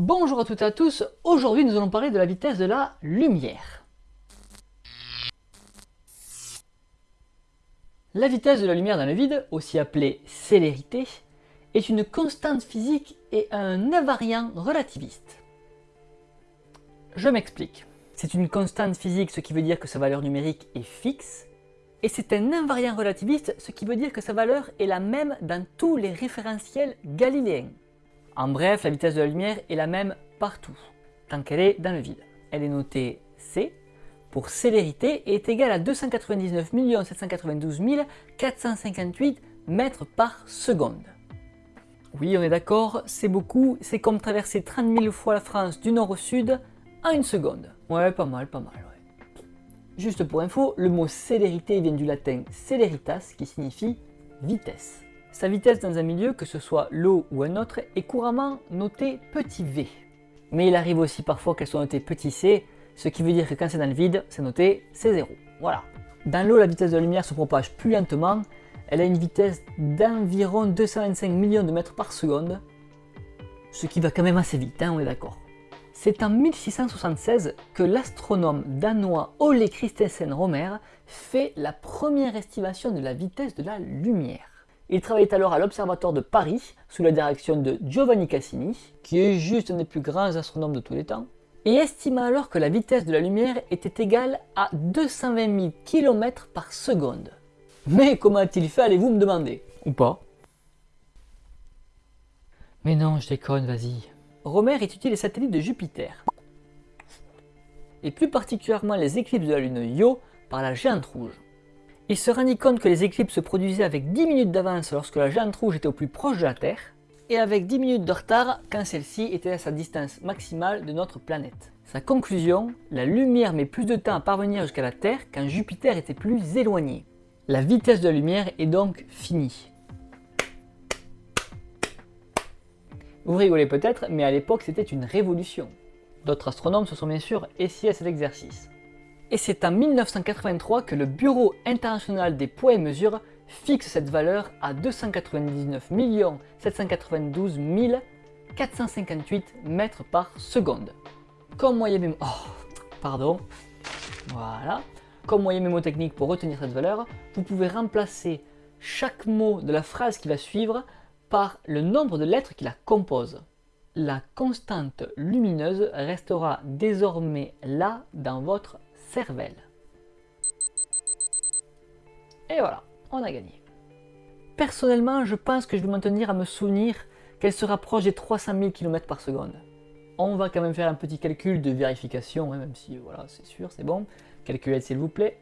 Bonjour à toutes et à tous, aujourd'hui nous allons parler de la vitesse de la lumière. La vitesse de la lumière dans le vide, aussi appelée célérité, est une constante physique et un invariant relativiste. Je m'explique. C'est une constante physique, ce qui veut dire que sa valeur numérique est fixe, et c'est un invariant relativiste, ce qui veut dire que sa valeur est la même dans tous les référentiels galiléens. En bref, la vitesse de la lumière est la même partout, tant qu'elle est dans le vide. Elle est notée C pour célérité et est égale à 299 792 458 mètres par seconde. Oui, on est d'accord, c'est beaucoup, c'est comme traverser 30 000 fois la France du nord au sud en une seconde. Ouais, pas mal, pas mal, ouais. Juste pour info, le mot célérité vient du latin celeritas qui signifie vitesse. Sa vitesse dans un milieu, que ce soit l'eau ou un autre, est couramment notée petit v. Mais il arrive aussi parfois qu'elle soit notée petit c, ce qui veut dire que quand c'est dans le vide, c'est noté C0. Voilà. Dans l'eau, la vitesse de la lumière se propage plus lentement, elle a une vitesse d'environ 225 millions de mètres par seconde, ce qui va quand même assez vite, hein, on est d'accord. C'est en 1676 que l'astronome danois Ole Christensen Romer fait la première estimation de la vitesse de la lumière. Il travaillait alors à l'Observatoire de Paris, sous la direction de Giovanni Cassini, qui est juste un des plus grands astronomes de tous les temps, et estima alors que la vitesse de la lumière était égale à 220 000 km par seconde. Mais comment a-t-il fait, allez-vous me demander? Ou pas Mais non, je déconne, vas-y. Romer étudie les satellites de Jupiter, et plus particulièrement les éclipses de la lune Io par la géante rouge. Il se rendit compte que les éclipses se produisaient avec 10 minutes d'avance lorsque la géante rouge était au plus proche de la Terre, et avec 10 minutes de retard quand celle-ci était à sa distance maximale de notre planète. Sa conclusion, la lumière met plus de temps à parvenir jusqu'à la Terre quand Jupiter était plus éloigné. La vitesse de la lumière est donc finie. Vous rigolez peut-être, mais à l'époque c'était une révolution. D'autres astronomes se sont bien sûr essayés à cet exercice? Et c'est en 1983 que le Bureau international des poids et mesures fixe cette valeur à 299 792 458 mètres par seconde. Comme moyen mémo... Oh, pardon. Voilà. Comme moyen mémotechnique pour retenir cette valeur, vous pouvez remplacer chaque mot de la phrase qui va suivre par le nombre de lettres qui la composent. La constante lumineuse restera désormais là dans votre cervelle. Et voilà, on a gagné. Personnellement, je pense que je vais maintenir à me souvenir qu'elle se rapproche des 300 000 km par seconde. On va quand même faire un petit calcul de vérification, hein, même si voilà, c'est sûr, c'est bon. Calculez s'il vous plaît.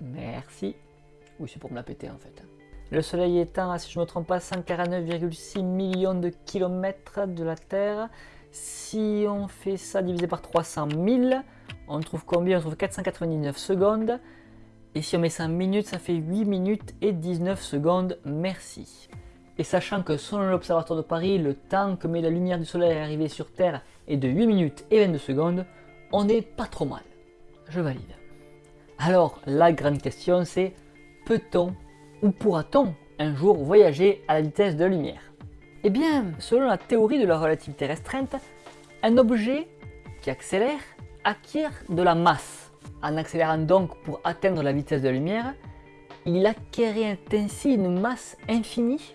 Merci. Oui, c'est pour me la péter en fait. Le soleil étant, si je ne me trompe pas, 149,6 millions de kilomètres de la Terre. Si on fait ça divisé par 300 000, on trouve combien? On trouve 499 secondes. Et si on met ça minutes, ça fait 8 minutes et 19 secondes. Merci. Et sachant que selon l'Observatoire de Paris, le temps que met la lumière du soleil à arriver sur Terre est de 8 minutes et 22 secondes, on n'est pas trop mal. Je valide. Alors, la grande question c'est, peut-on ou pourra-t-on un jour voyager à la vitesse de la lumière? Eh bien, selon la théorie de la relativité restreinte, un objet qui accélère acquiert de la masse. En accélérant donc pour atteindre la vitesse de la lumière, il acquérait ainsi une masse infinie.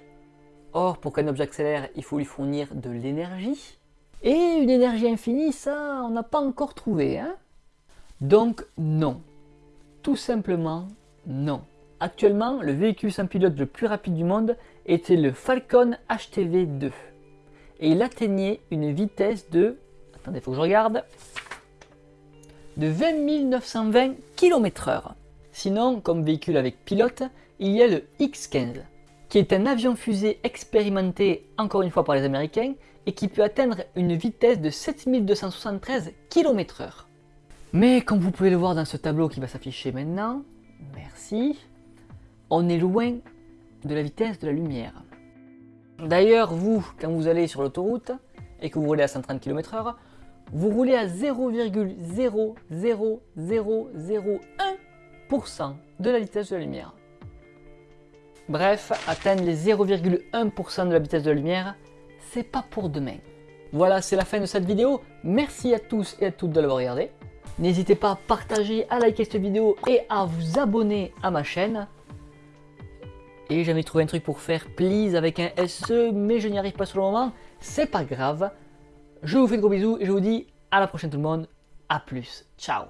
Or, pour qu'un objet accélère, il faut lui fournir de l'énergie. Et une énergie infinie, ça, on n'a pas encore trouvé. Hein donc, non. Tout simplement, non. Actuellement, le véhicule sans pilote le plus rapide du monde était le Falcon HTV2. Et il atteignait une vitesse de... Attendez, il faut que je regarde de 20 920 km/h. Sinon, comme véhicule avec pilote, il y a le X-15, qui est un avion-fusée expérimenté encore une fois par les Américains et qui peut atteindre une vitesse de 7273 km/h. Mais comme vous pouvez le voir dans ce tableau qui va s'afficher maintenant, merci, on est loin de la vitesse de la lumière. D'ailleurs, vous, quand vous allez sur l'autoroute et que vous roulez à 130 km/h, vous roulez à 0,00001% de la vitesse de la lumière. Bref, atteindre les 0,1% de la vitesse de la lumière, c'est pas pour demain. Voilà, c'est la fin de cette vidéo. Merci à tous et à toutes de l'avoir regardé. N'hésitez pas à partager, à liker cette vidéo et à vous abonner à ma chaîne. Et j'avais trouvé un truc pour faire please avec un SE, mais je n'y arrive pas sur le moment. C'est pas grave. Je vous fais de gros bisous et je vous dis à la prochaine tout le monde. A plus. Ciao